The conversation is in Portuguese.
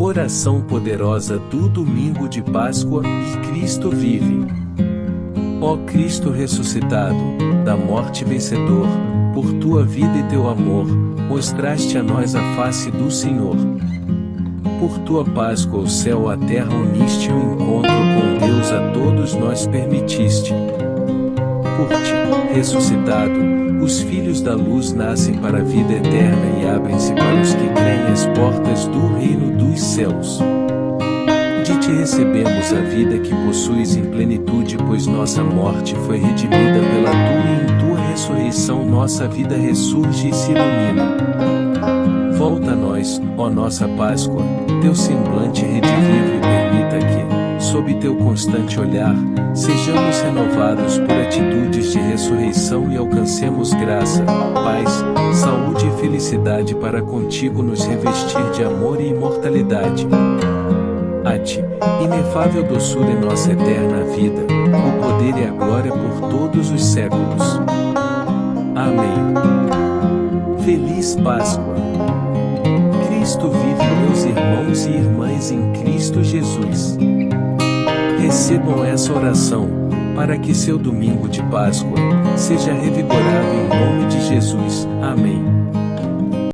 Oração poderosa do domingo de Páscoa, e Cristo vive. Ó Cristo ressuscitado, da morte vencedor, por tua vida e teu amor, mostraste a nós a face do Senhor. Por tua Páscoa o céu a terra uniste o encontro com Deus a todos nós permitiste. Por ti, ressuscitado, os filhos da luz nascem para a vida eterna e abrem-se para os que céus. De ti recebemos a vida que possuis em plenitude, pois nossa morte foi redimida pela tua e em tua ressurreição nossa vida ressurge e se ilumina. Volta a nós, ó nossa Páscoa, teu semblante redivivo teu constante olhar, sejamos renovados por atitudes de ressurreição e alcancemos graça, paz, saúde e felicidade para contigo nos revestir de amor e imortalidade. A ti, inefável doçura em nossa eterna vida, o poder e a glória por todos os séculos. Amém. Feliz Páscoa. Cristo vive meus irmãos e irmãs em Cristo Jesus. Recebam essa oração, para que seu domingo de Páscoa seja revigorado em nome de Jesus. Amém.